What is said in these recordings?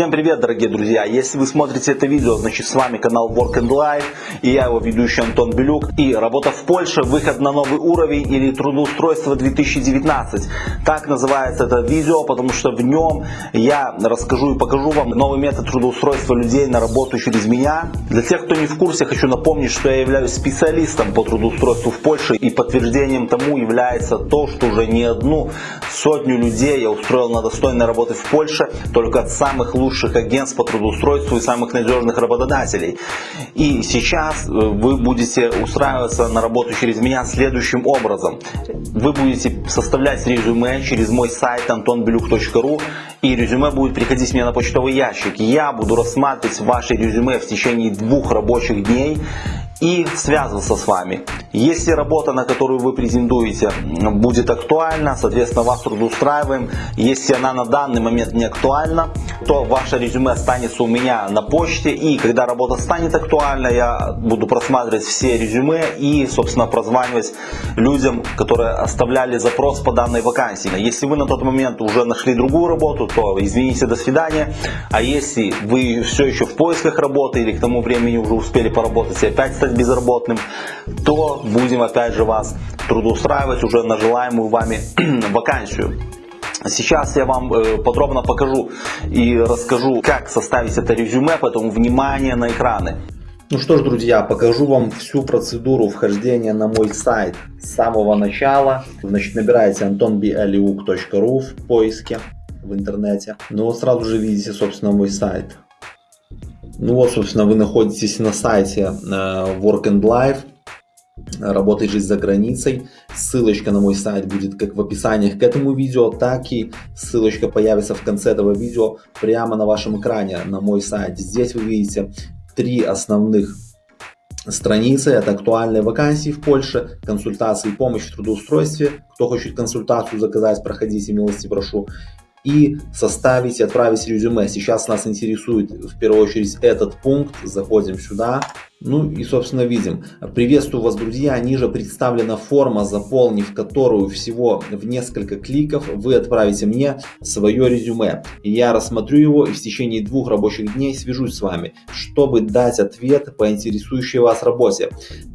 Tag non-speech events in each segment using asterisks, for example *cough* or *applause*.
Всем привет, дорогие друзья! Если вы смотрите это видео, значит с вами канал Work and Life и я его ведущий Антон Белюк. И работа в Польше, выход на новый уровень или трудоустройство 2019. Так называется это видео, потому что в нем я расскажу и покажу вам новый метод трудоустройства людей на работу через меня. Для тех, кто не в курсе, хочу напомнить, что я являюсь специалистом по трудоустройству в Польше и подтверждением тому является то, что уже не одну сотню людей я устроил на достойной работы в Польше только от самых лучших агентств по трудоустройству и самых надежных работодателей. И сейчас э, вы будете устраиваться на работу через меня следующим образом. Вы будете составлять резюме через мой сайт antonbelюк.ru и резюме будет приходить мне на почтовый ящик. Я буду рассматривать ваши резюме в течение двух рабочих дней и связываться с вами. Если работа, на которую вы претендуете, будет актуальна, соответственно, вас трудоустраиваем. Если она на данный момент не актуальна, то ваше резюме останется у меня на почте. И когда работа станет актуальна, я буду просматривать все резюме и, собственно, прозванивать людям, которые оставляли запрос по данной вакансии. Если вы на тот момент уже нашли другую работу, то извините, до свидания. А если вы все еще в поисках работы или к тому времени уже успели поработать и опять стать безработным, то будем опять же вас трудоустраивать уже на желаемую вами *clears throat* вакансию. Сейчас я вам э, подробно покажу и расскажу, как составить это резюме, поэтому внимание на экраны. Ну что ж, друзья, покажу вам всю процедуру вхождения на мой сайт с самого начала. Значит, набираете antonbialiuk.ru в поиске в интернете. Ну вот сразу же видите, собственно, мой сайт. Ну вот, собственно, вы находитесь на сайте э, Work and Life. Работай жизнь за границей. Ссылочка на мой сайт будет как в описании к этому видео, так и ссылочка появится в конце этого видео прямо на вашем экране на мой сайт. Здесь вы видите три основных страницы. Это актуальные вакансии в Польше, консультации и помощь в трудоустройстве. Кто хочет консультацию заказать, проходите, милости прошу и составить и отправить резюме. Сейчас нас интересует в первую очередь этот пункт. Заходим сюда. Ну и собственно видим. Приветствую вас, друзья. Ниже представлена форма, заполнив которую всего в несколько кликов вы отправите мне свое резюме. Я рассмотрю его и в течение двух рабочих дней свяжусь с вами, чтобы дать ответ по интересующей вас работе.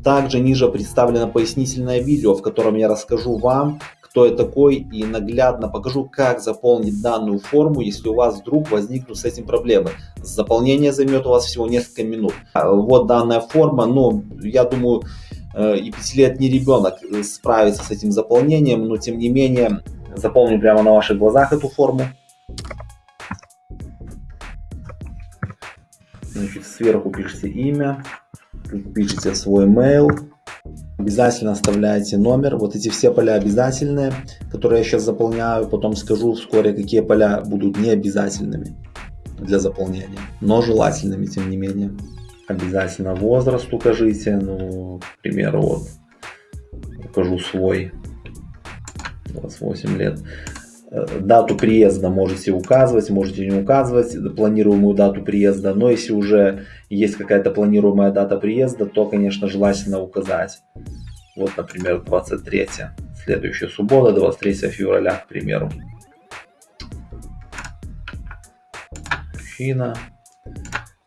Также ниже представлено пояснительное видео, в котором я расскажу вам, кто я такой и наглядно покажу, как заполнить данную форму, если у вас вдруг возникнут с этим проблемы. Заполнение займет у вас всего несколько минут. А, вот данная форма, но я думаю, э, и пятилетний ребенок справится с этим заполнением, но тем не менее заполню прямо на ваших глазах эту форму. Значит, сверху пишите имя, пишите свой mail, Обязательно оставляйте номер. Вот эти все поля обязательные, которые я сейчас заполняю. Потом скажу вскоре, какие поля будут необязательными для заполнения, но желательными тем не менее. Обязательно возраст укажите. Ну, к примеру, вот укажу свой 28 лет. Э, дату приезда можете указывать, можете не указывать, планируемую дату приезда. Но если уже есть какая-то планируемая дата приезда, то, конечно, желательно указать. Вот, например, 23, следующая суббота, 23 февраля, к примеру. Мужчина.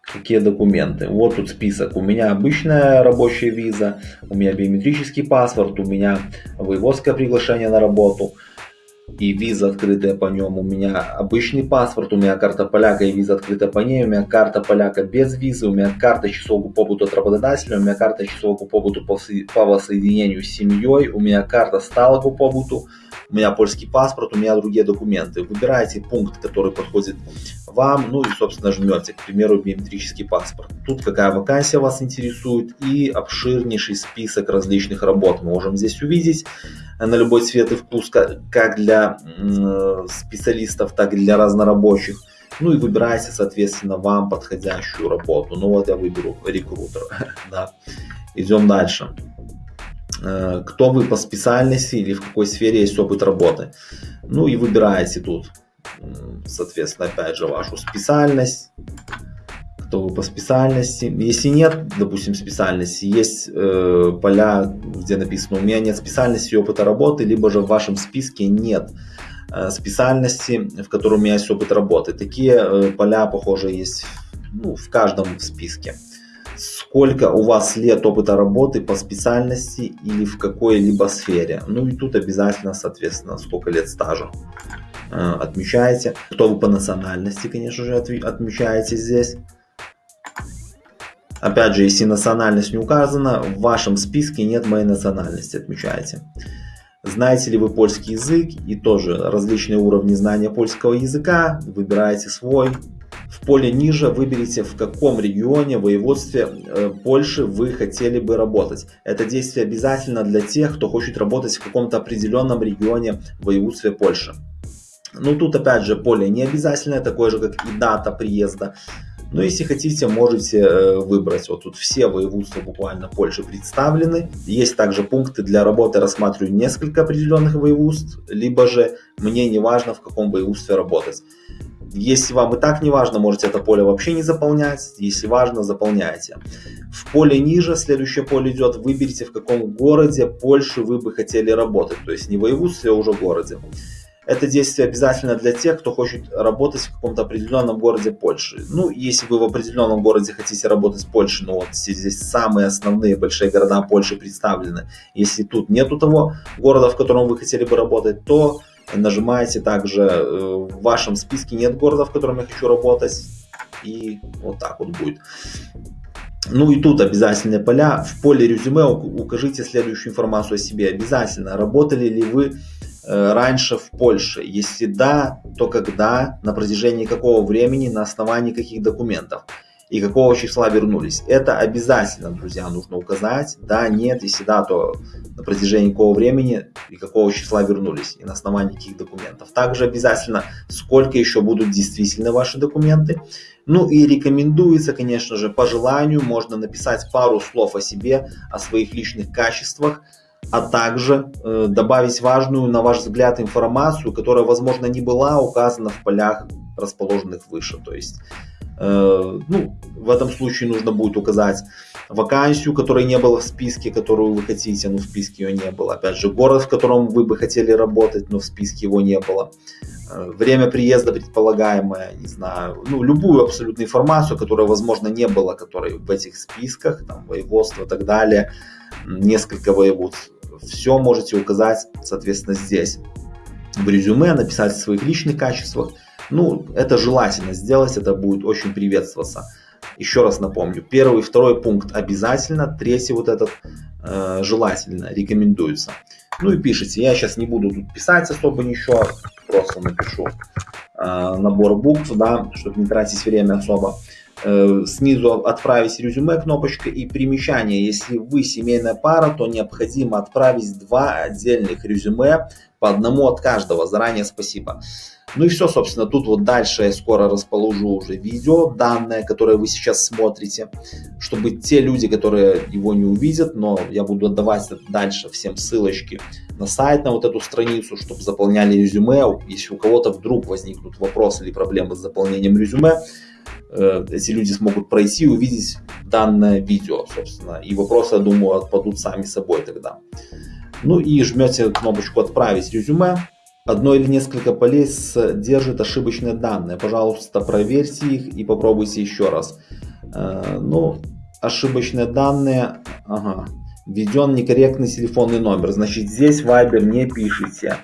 Какие документы? Вот тут список. У меня обычная рабочая виза, у меня биометрический паспорт, у меня воеводское приглашение на работу – и виза открытая по нем. У меня обычный паспорт, у меня карта поляка и виза открытая по ней. У меня карта поляка без визы, у меня карта часового побута от работодателя, у меня карта часового побута по, по воссоединению с семьей, у меня карта сталого побуту, у меня польский паспорт, у меня другие документы. Выбираете пункт, который подходит вам, ну и, собственно, жмете, к примеру, биометрический паспорт. Тут какая вакансия вас интересует и обширнейший список различных работ мы можем здесь увидеть на любой цвет и вкус, как для специалистов, так и для разнорабочих. Ну и выбирайте, соответственно, вам подходящую работу. Ну вот я выберу рекрутер. *laughs* да. Идем дальше. Э, кто вы по специальности или в какой сфере есть опыт работы. Ну и выбираете тут, соответственно, опять же, вашу специальность кто по специальности. Если нет, допустим, специальности, есть э, поля, где написано «У меня нет специальности и опыта работы», либо же в вашем списке нет э, специальности, в которой у меня есть опыт работы. Такие э, поля, похоже, есть ну, в каждом списке. Сколько у вас лет опыта работы по специальности или в какой-либо сфере. Ну и тут обязательно, соответственно, сколько лет стажа э, отмечаете. Кто вы по национальности, конечно же, отмечаете здесь. Опять же, если национальность не указана, в вашем списке нет моей национальности, отмечаете. Знаете ли вы польский язык и тоже различные уровни знания польского языка, выбираете свой. В поле ниже выберите, в каком регионе, воеводстве э, Польши вы хотели бы работать. Это действие обязательно для тех, кто хочет работать в каком-то определенном регионе воеводстве Польши. Ну тут опять же поле не обязательное, такое же как и дата приезда. Но если хотите, можете э, выбрать. Вот тут все воеводства буквально Польши представлены. Есть также пункты для работы, рассматриваю несколько определенных воеводств, либо же мне не важно в каком воеводстве работать. Если вам и так не важно, можете это поле вообще не заполнять. Если важно, заполняйте. В поле ниже, следующее поле идет, выберите в каком городе Польши вы бы хотели работать. То есть не воеводстве, а уже городе. Это действие обязательно для тех, кто хочет работать в каком-то определенном городе Польши. Ну, если вы в определенном городе хотите работать в Польше, ну вот здесь самые основные большие города Польши представлены. Если тут нету того города, в котором вы хотели бы работать, то нажимаете также э, в вашем списке нет города, в котором я хочу работать. И вот так вот будет. Ну и тут обязательные поля. В поле резюме укажите следующую информацию о себе. Обязательно. Работали ли вы раньше в Польше? Если да, то когда, на протяжении какого времени, на основании каких документов и какого числа вернулись. Это обязательно, друзья, нужно указать. Да, нет, если да, то на протяжении какого времени и какого числа вернулись и на основании каких документов. Также обязательно, сколько еще будут действительно ваши документы. Ну и рекомендуется, конечно же, по желанию можно написать пару слов о себе, о своих личных качествах, а также э, добавить важную, на ваш взгляд, информацию, которая, возможно, не была указана в полях, расположенных выше. То есть, э, ну, в этом случае нужно будет указать вакансию, которой не было в списке, которую вы хотите, но в списке ее не было. Опять же, город, в котором вы бы хотели работать, но в списке его не было. Э, время приезда предполагаемое, не знаю, ну, любую абсолютно информацию, которая, возможно, не было, которой в этих списках, там, воеводство и так далее, несколько воеводств все можете указать, соответственно, здесь. В резюме написать о своих личных качествах. Ну, это желательно сделать, это будет очень приветствоваться. Еще раз напомню, первый и второй пункт обязательно, третий вот этот э, желательно, рекомендуется. Ну и пишите, я сейчас не буду тут писать особо ничего, просто напишу э, набор букв, да, чтобы не тратить время особо. Э, снизу отправить резюме кнопочка и примечание. Если вы семейная пара, то необходимо отправить два отдельных резюме по одному от каждого. Заранее спасибо. Ну и все, собственно, тут вот дальше я скоро расположу уже видео, данное, которое вы сейчас смотрите, чтобы те люди, которые его не увидят, но я буду отдавать дальше всем ссылочки на сайт, на вот эту страницу, чтобы заполняли резюме. Если у кого-то вдруг возникнут вопросы или проблемы с заполнением резюме, эти люди смогут пройти и увидеть данное видео, собственно. И вопросы, я думаю, отпадут сами собой тогда. Ну и жмете кнопочку «Отправить резюме». Одно или несколько полей содержит ошибочные данные. Пожалуйста, проверьте их и попробуйте еще раз. Э, ну, ошибочные данные. Ага. Введен некорректный телефонный номер. Значит, здесь Viber не пишите.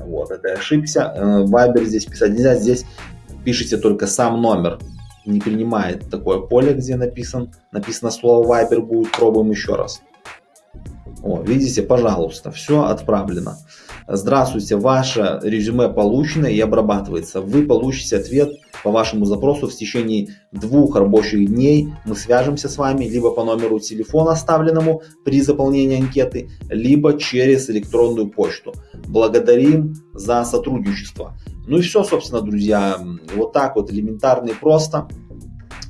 Вот, это ошибся. Э, Viber здесь писать нельзя. Здесь пишите только сам номер не принимает такое поле, где написан, написано слово Viber будет. Пробуем еще раз. О, видите, пожалуйста, все отправлено. Здравствуйте, ваше резюме получено и обрабатывается. Вы получите ответ по вашему запросу в течение двух рабочих дней. Мы свяжемся с вами либо по номеру телефона, оставленному при заполнении анкеты, либо через электронную почту. Благодарим за сотрудничество. Ну и все, собственно, друзья. Вот так вот элементарно и просто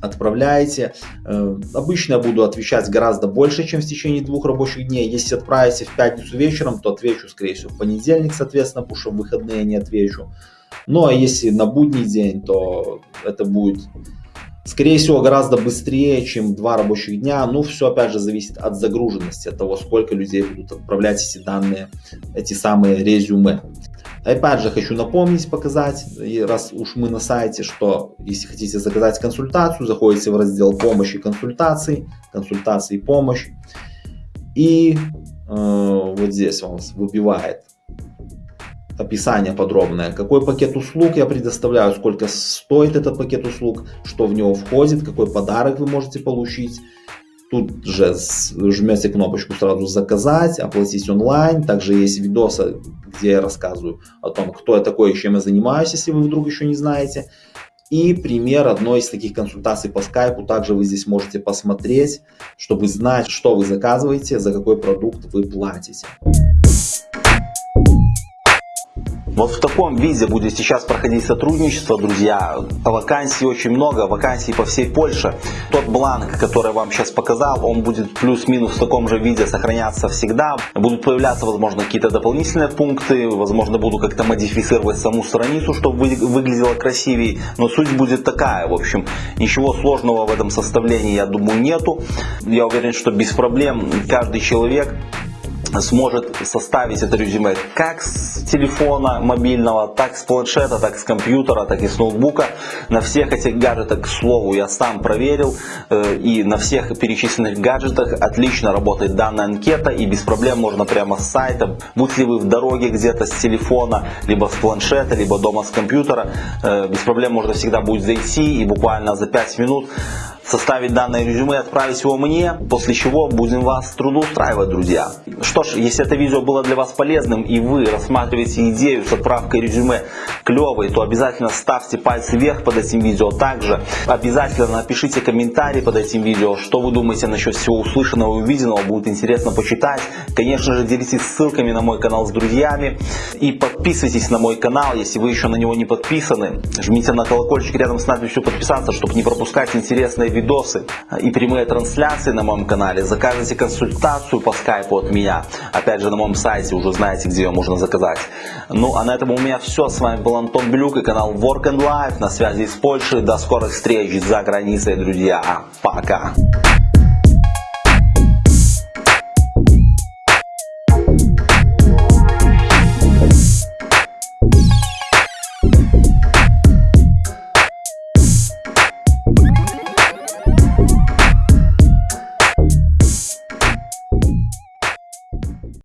отправляете. Э, обычно буду отвечать гораздо больше, чем в течение двух рабочих дней. Если отправите в пятницу вечером, то отвечу, скорее всего, в понедельник, соответственно, потому что в выходные не отвечу. Ну а если на будний день, то это будет, скорее всего, гораздо быстрее, чем два рабочих дня. Ну, все, опять же, зависит от загруженности, от того, сколько людей будут отправлять эти данные, эти самые резюме. Опять же, хочу напомнить, показать, раз уж мы на сайте, что если хотите заказать консультацию, заходите в раздел помощи и консультаций, консультации и помощь. И э, вот здесь он выбивает описание подробное, какой пакет услуг я предоставляю, сколько стоит этот пакет услуг, что в него входит, какой подарок вы можете получить. Тут же жмете кнопочку сразу заказать, оплатить онлайн. Также есть видосы, где я рассказываю о том, кто я такой и чем я занимаюсь, если вы вдруг еще не знаете. И пример одной из таких консультаций по скайпу также вы здесь можете посмотреть, чтобы знать, что вы заказываете, за какой продукт вы платите. Вот в таком виде будет сейчас проходить сотрудничество, друзья. Вакансий очень много, вакансий по всей Польше. Тот бланк, который я вам сейчас показал, он будет плюс-минус в таком же виде сохраняться всегда. Будут появляться, возможно, какие-то дополнительные пункты, возможно, буду как-то модифицировать саму страницу, чтобы выглядело красивее. Но суть будет такая, в общем, ничего сложного в этом составлении, я думаю, нету. Я уверен, что без проблем каждый человек сможет составить это резюме как с телефона мобильного, так с планшета, так с компьютера, так и с ноутбука. На всех этих гаджетах, к слову, я сам проверил, э, и на всех перечисленных гаджетах отлично работает данная анкета, и без проблем можно прямо с сайта, будь ли вы в дороге где-то с телефона, либо с планшета, либо дома с компьютера, э, без проблем можно всегда будет зайти и буквально за 5 минут составить данное резюме отправить его мне, после чего будем вас трудоустраивать, друзья. Что ж, если это видео было для вас полезным и вы рассматриваете идею с отправкой резюме клевой, то обязательно ставьте пальцы вверх под этим видео. Также обязательно напишите комментарий под этим видео, что вы думаете насчет всего услышанного и увиденного, будет интересно почитать. Конечно же, делитесь ссылками на мой канал с друзьями и подписывайтесь на мой канал, если вы еще на него не подписаны. Жмите на колокольчик рядом с надписью подписаться, чтобы не пропускать интересные видосы и прямые трансляции на моем канале, заказывайте консультацию по скайпу от меня. Опять же на моем сайте уже знаете, где ее можно заказать. Ну а на этом у меня все. С вами был Антон Блюк и канал Work and Life на связи из Польши. До скорых встреч за границей, друзья. Пока.